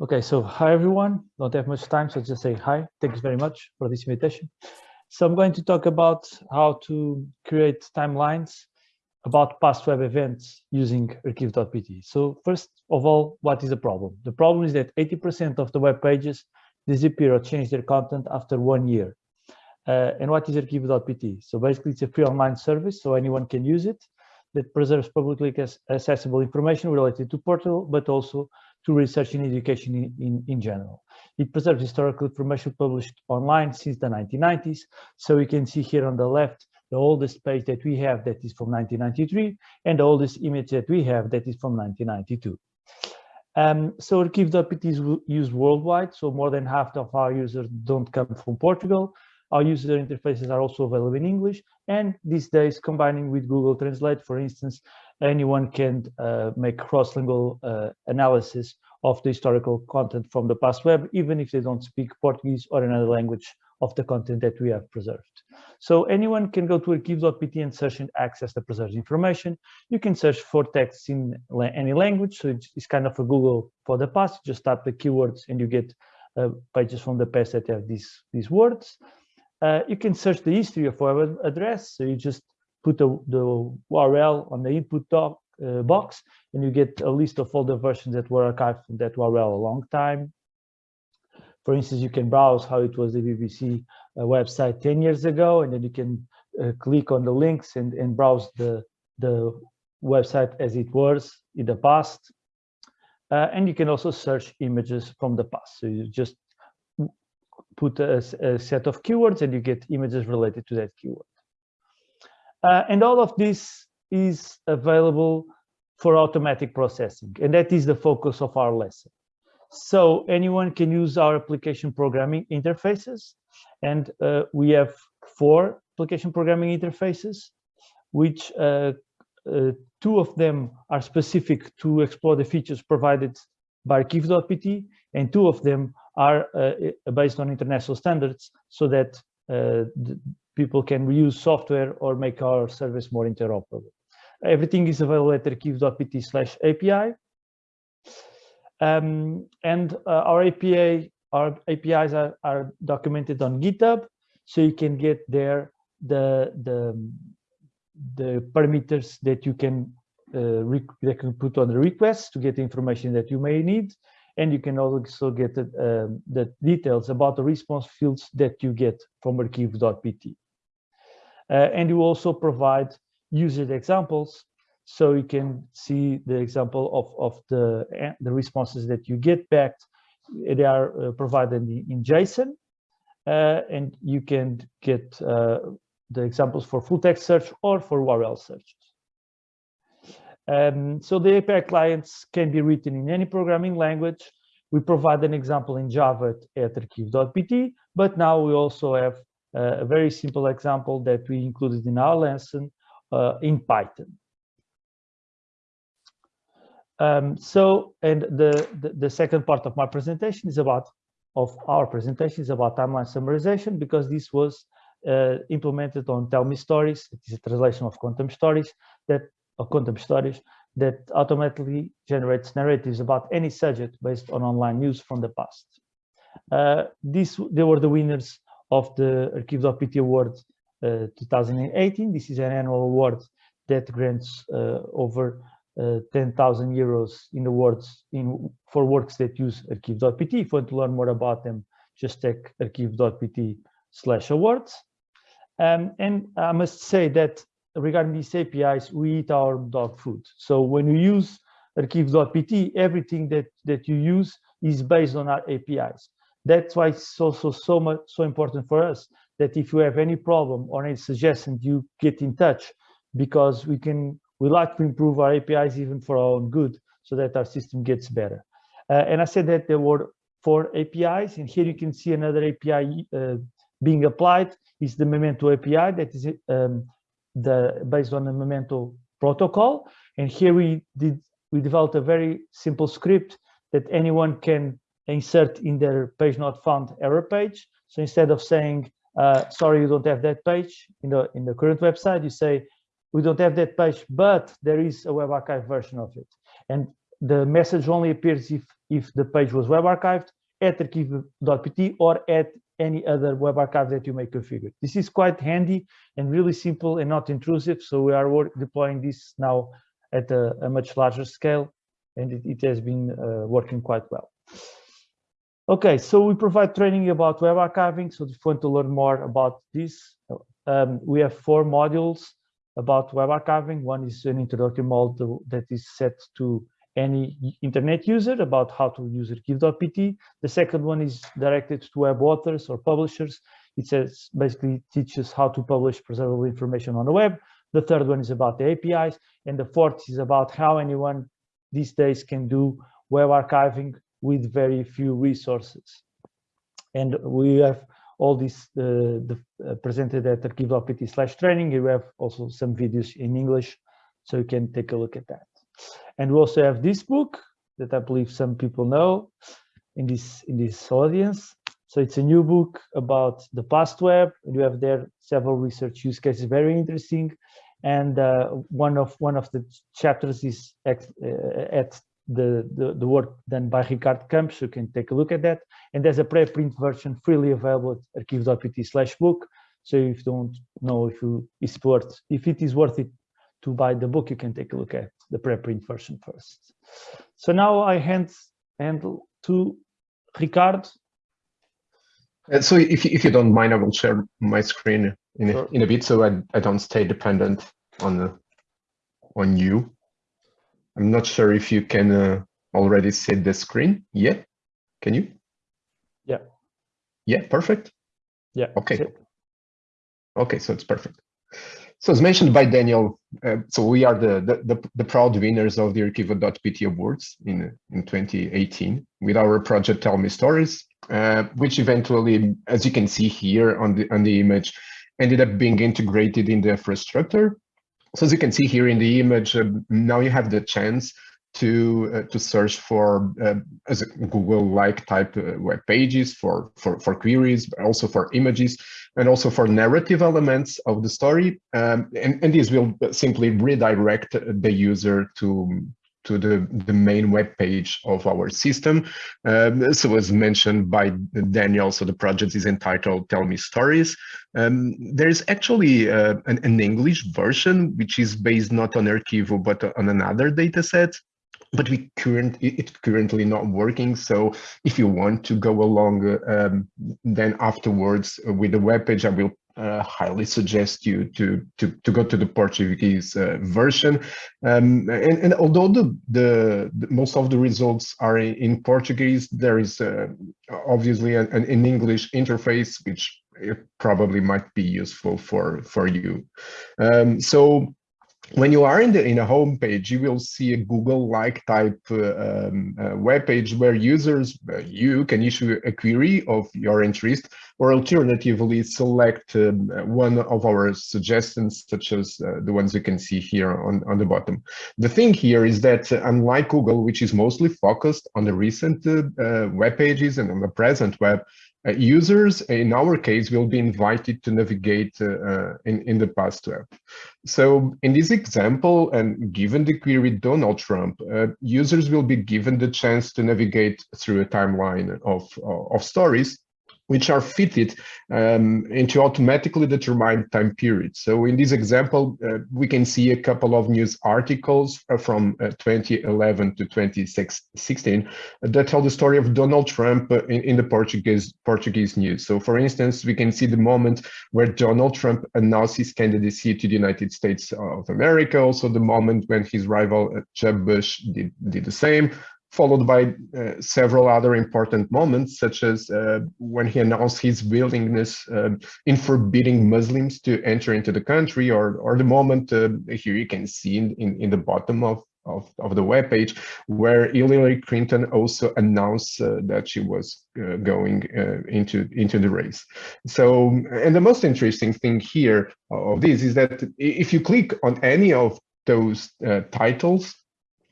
Okay, so hi everyone. Don't have much time, so just say hi. Thanks very much for this invitation. So I'm going to talk about how to create timelines about past web events using arquivo.pt. So first of all, what is the problem? The problem is that 80% of the web pages disappear or change their content after one year. Uh, and what is arquivo.pt? So basically it's a free online service, so anyone can use it that preserves publicly accessible information related to Portugal, but also to research in education in, in, in, general. It preserves historical information published online since the 1990s. So we can see here on the left, the oldest page that we have that is from 1993, and the oldest image that we have that is from 1992. Um, so arquivo.pt is used worldwide, so more than half of our users don't come from Portugal. Our user interfaces are also available in English, and these days, combining with Google Translate, for instance, anyone can uh, make cross-lingual uh, analysis of the historical content from the past web, even if they don't speak Portuguese or another language of the content that we have preserved. So anyone can go to arquivo.pt and search and access the preserved information. You can search for texts in any language, so it's, kind of a Google for the past. Just type the keywords and you get uh, pages from the past that have these, these words. Uh, you can search the history of web address. So you just put the, the URL on the input doc, uh, box and you get a list of all the versions that were archived from that URL a long time. For instance, you can browse how it was the BBC uh, website 10 years ago, and then you can uh, click on the links and, and browse the, the website as it was in the past. Uh, and you can also search images from the past. So you just put a, a, set of keywords and you get images related to that keyword. Uh, and all of this is available for automatic processing, and that is the focus of our lesson. So anyone can use our application programming interfaces, and uh, we have four application programming interfaces, which uh, uh two of them are specific to explore the features provided by arquivo.pt, and two of them are uh, based on international standards so that uh, people can reuse software or make our service more interoperable. Everything is available at arquivo.pt slash API. Um, and uh, our API, our APIs are, are documented on GitHub, so you can get there the the the parameters that you can uh, that can put on the request to get the information that you may need and you can also get the, um, the details about the response fields that you get from arquivo.pt. Uh, and you also provide user examples so you can see the example of, of the, uh, the responses that you get back. They are uh, provided in, in JSON uh, and you can get uh, the examples for full text search or for URL searches. Um, so the API clients can be written in any programming language. We provide an example in Java at arquivo.pt, but now we also have uh, a very simple example that we included in our lesson uh, in Python. Um, so, and the, the, the, second part of my presentation is about, of our presentation is about timeline summarization because this was uh, implemented on Tell Me Stories. It is a translation of Conta-me Histórias that of Conta-me Histórias that automatically generates narratives about any subject based on online news from the past. Uh, they were the winners of the Arquivo.pt Award uh, 2018. This is an annual award that grants uh, over uh, 10,000 euros in awards in for works that use Arquivo.pt. If you want to learn more about them, just check arquivo.pt slash awards. Um, and I must say that regarding these APIs, we eat our dog food. So when you use arquivo.pt, everything that, that you use is based on our APIs. That's why it's also so much so important for us that if you have any problem or any suggestion, you get in touch because we can we like to improve our APIs even for our own good so that our system gets better. Uh, and I said that there were four APIs, and here you can see another API uh, being applied. Is the Memento API that is um, the based on the Memento protocol. And here we did we developed a very simple script that anyone can insert in their page not found error page. So instead of saying, uh, sorry, you don't have that page in the in the current website, you say, we don't have that page, but there is a web archive version of it. And the message only appears if, if the page was web archived at arquivo.pt or at any other web archive that you may configure. This is quite handy and really simple and not intrusive. So we are deploying this now at a, a, much larger scale and it, it has been uh, working quite well. Okay, so we provide training about web archiving. So if you want to learn more about this, um, we have four modules about web archiving. One is an introductory module that is set to any internet user about how to use arquivo.pt. The second one is directed to web authors or publishers. It says basically teaches how to publish preservable information on the web. The third one is about the APIs. And the fourth is about how anyone these days can do web archiving with very few resources. And we have all this uh, the, uh, presented at arquivo.pt slash training. You have also some videos in English, so you can take a look at that. And we also have this book that I believe some people know in this in this audience. So it's a new book about the past web. You have there several research use cases, very interesting. And uh, one of one of the chapters is at, uh, at the, the, the work done by Ricardo Campos. You can take a look at that. And there's a preprint version freely available at arquivo.pt slash book. So if you don't know if you it's worth if it is worth it to buy the book, you can take a look at the preprint version first. So now I hand handle to Ricardo. Uh, so if, if you don't mind, I will share my screen in, sure. a, in a bit so I, I don't stay dependent on, the, on you. I'm not sure if you can uh, already see the screen yet. Can you? Yeah. Yeah, perfect. Yeah. Okay. Okay, so it's perfect. So as mentioned by Daniel, uh, so we are the, the, the, the, proud winners of the Arquivo.pt Awards in, in 2018 with our project Tell Me Stories, uh, which eventually, as you can see here on the, on the image, ended up being integrated in the infrastructure. So as you can see here in the image, uh, now you have the chance to uh, to search for uh, as a Google-like type uh, web pages for, for for queries, but also for images, and also for narrative elements of the story. Um, and and these will simply redirect the user to to the, the main web page of our system. Um, so as mentioned by Daniel, so the project is entitled Tell Me Stories. Um, there is actually uh, an, an, English version, which is based not on Arquivo, but on another data set but we current it's currently not working. So if you want to go along, um, then afterwards with the web page, I will uh, highly suggest you to to to go to the Portuguese uh, version. Um, and, and although the, the, the most of the results are in, Portuguese, there is uh, obviously an, an English interface which probably might be useful for for you. Um, so when you are in the in a home page, you will see a Google-like type uh, um, uh, web page where users, uh, you can issue a query of your interest, or alternatively select um, one of our suggestions, such as uh, the ones you can see here on, on the bottom. The thing here is that uh, unlike Google, which is mostly focused on the recent uh, web pages and on the present web, uh, users, in our case, will be invited to navigate uh, uh, in, in the past web. So in this example, and given the query Donald Trump, uh, users will be given the chance to navigate through a timeline of, of stories which are fitted um, into automatically determined time periods. So in this example, uh, we can see a couple of news articles uh, from uh, 2011 to 2016 that tell the story of Donald Trump uh, in, in, the Portuguese Portuguese news. So for instance, we can see the moment where Donald Trump announced his candidacy to the United States of America, also the moment when his rival uh, Jeb Bush did, did the same, followed by uh, several other important moments, such as uh, when he announced his willingness uh, in forbidding Muslims to enter into the country, or, or the moment uh, here you can see in, in, in, the bottom of, of, of the web page, where Hillary Clinton also announced uh, that she was uh, going into, into the race. So, and the most interesting thing here of this is that if you click on any of those titles,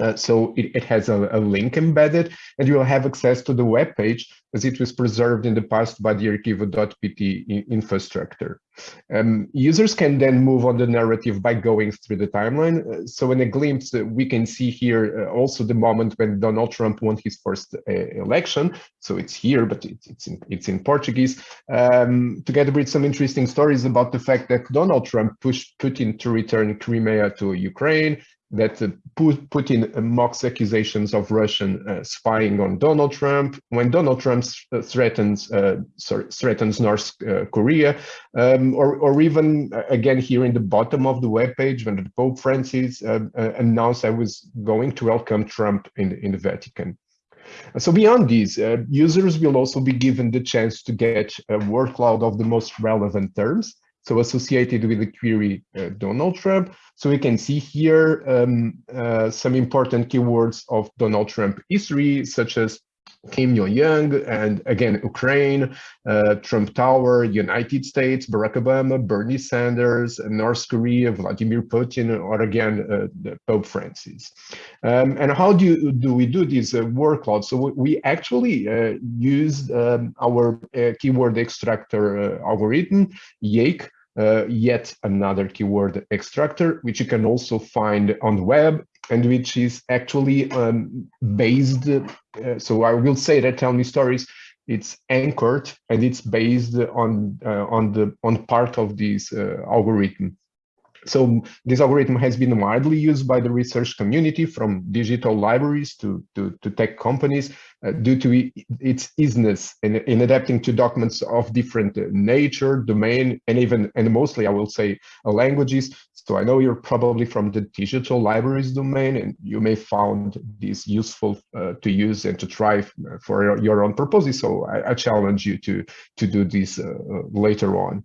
uh, so it, it has a, a, link embedded and you will have access to the web page as it was preserved in the past by the arquivo.pt infrastructure. Um, users can then move on the narrative by going through the timeline. Uh, so in a glimpse, uh, we can see here uh, also the moment when Donald Trump won his first uh, election. So it's here, but it's, it's, in, it's in Portuguese, um, together with some interesting stories about the fact that Donald Trump pushed Putin to return Crimea to Ukraine, that uh, Putin mocks accusations of Russian uh, spying on Donald Trump. When Donald Trump uh, threatens uh, threatens North uh, Korea, um, or or even uh, again here in the bottom of the web page when the Pope Francis announced I was going to welcome Trump in in the Vatican. So beyond these, users will also be given the chance to get a word cloud of the most relevant terms so associated with the query uh, Donald Trump. So we can see here um, uh, some important keywords of Donald Trump history, such as Kim Jong-un and again, Ukraine, uh, Trump Tower, United States, Barack Obama, Bernie Sanders, North Korea, Vladimir Putin, or again, uh, Pope Francis. Um, and how do, you, do we do this uh, word cloud? So we actually uh, use um, our uh, keyword extractor uh, algorithm, Yake, uh, yet another keyword extractor, which you can also find on the web and which is actually um, based. Uh, so I will say that Tell Me Stories, it's anchored and it's based on uh, on the on part of this uh, algorithm. So this algorithm has been widely used by the research community from digital libraries to, to, to tech companies uh, due to its easiness in, in adapting to documents of different uh, nature, domain, and even, and mostly I will say uh, languages. So I know you're probably from the digital libraries domain and you may found this useful uh, to use and to try uh, for your your own purposes. So I, I challenge you to, to do this later on.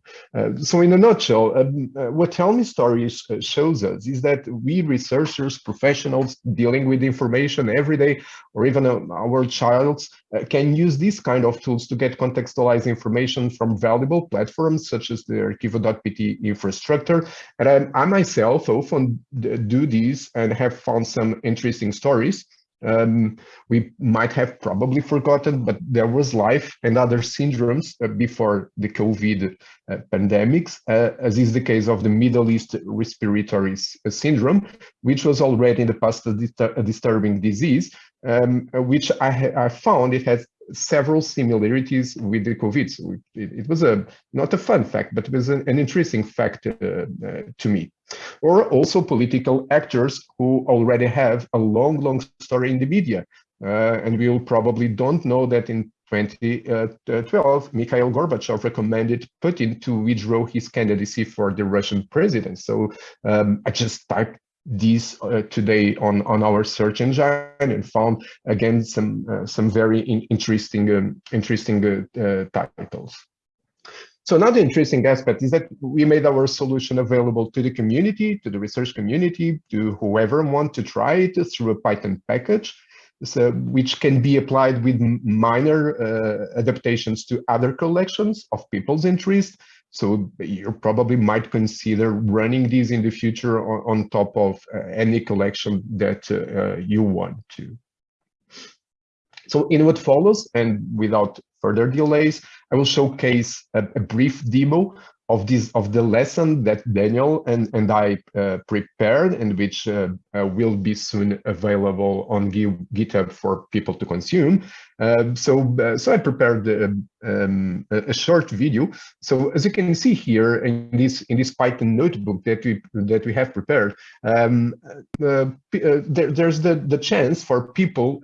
so in a nutshell, um, what Tell Me Stories shows us is that we researchers, professionals dealing with information every day, or even our childs uh, can use these kind of tools to get contextualized information from valuable platforms such as the Arquivo.pt infrastructure. And I, I myself often do these and have found some interesting stories um, we might have probably forgotten, but there was life and other syndromes uh, before the COVID uh, pandemics, uh, as is the case of the Middle East respiratory uh, syndrome, which was already in the past a, a disturbing disease, um, which I, I, found it has several similarities with the COVID. So it, it, was a not a fun fact, but it was an, an interesting fact uh, uh, to me. Or also political actors who already have a long, long story in the media. Uh, and we will probably don't know that in 2012, Mikhail Gorbachev recommended Putin to withdraw his candidacy for the Russian president. So um, I just typed these uh, today on on our search engine and found again some uh, some very in interesting um, interesting uh, uh, titles so another interesting aspect is that we made our solution available to the community to the research community to whoever want to try it through a python package so, which can be applied with minor uh, adaptations to other collections of people's interest so you probably might consider running these in the future on, on top of uh, any collection that uh, you want to. So in what follows, and without further delays, I will showcase a, a brief demo of this of the lesson that Daniel and and I uh, prepared and which uh, uh, will be soon available on GitHub for people to consume. Um, so uh, so I prepared um, um, a short video. So as you can see here in this in this Python notebook that we that we have prepared, um, uh, uh, there, there's the the chance for people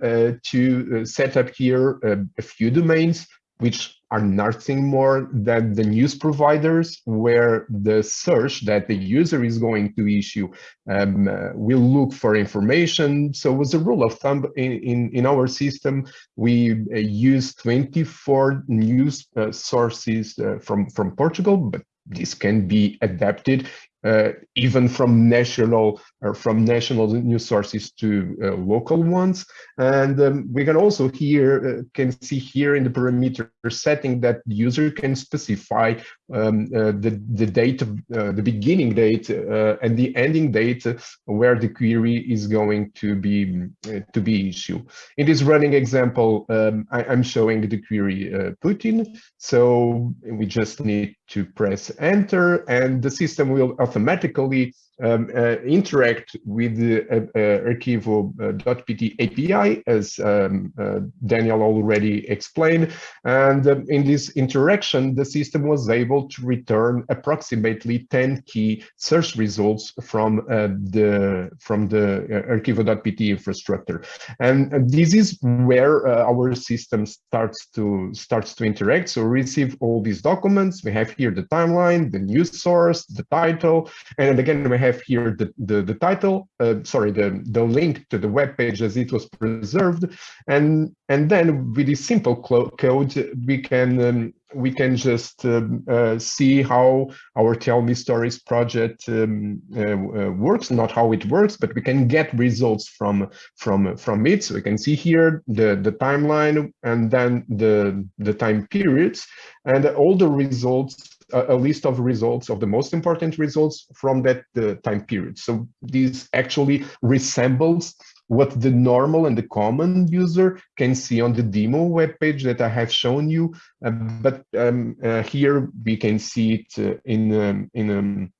to set up here a few domains which are nothing more than the news providers where the search that the user is going to issue um, uh, will look for information. So as a rule of thumb in, in, in our system, we uh, use 24 news uh, sources uh, from, from Portugal, but this can be adapted uh, even from national or from national news sources to uh, local ones. And um, we can also here uh, can see here in the parameter setting that the user can specify um, uh, the the date, uh, the beginning date, uh, and the ending date where the query is going to be to be issued. In this running example, um, I, am showing the query Putin. So we just need to press enter, and the system will automatically um, uh, interact with the uh, uh, Arquivo.pt API, as um, uh, Daniel already explained. And um, in this interaction, the system was able to return approximately 10 key search results from uh, the from the uh, Arquivo.pt infrastructure. And this is where our system starts to starts to interact. So receive all these documents. We have here the timeline, the news source, the title, and again we have have here the, the, the title, uh, sorry, the, the link to the web page as it was preserved. And, and then with this simple code, we can um, we can just um, uh, see how our Tell Me Stories project um, uh, uh, works, not how it works, but we can get results from from from it. So we can see here the the timeline and then the the time periods and all the results a list of results of the most important results from that uh, time period. So this actually resembles what the normal and the common user can see on the demo webpage that I have shown you. Uh, but um, uh, here we can see it uh, in um, in um,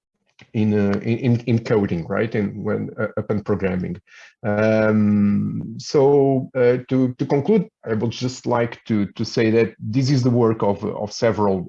in, uh, in in coding, right? And when uh, upon programming. Um, so uh, to to conclude, I would just like to to say that this is the work of of several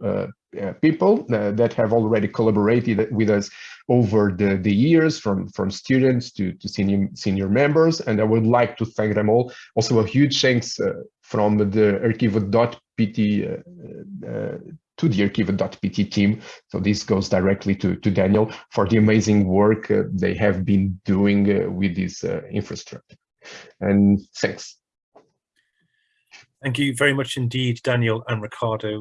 uh, people uh, that have already collaborated with us over the, the years from, from students to, to senior, senior members. And I would like to thank them all. Also a huge thanks uh, from the Arquivo.pt uh, uh, to the Arquivo.pt team. So this goes directly to, to Daniel for the amazing work they have been doing with this infrastructure. And thanks. Thank you very much indeed, Daniel and Ricardo.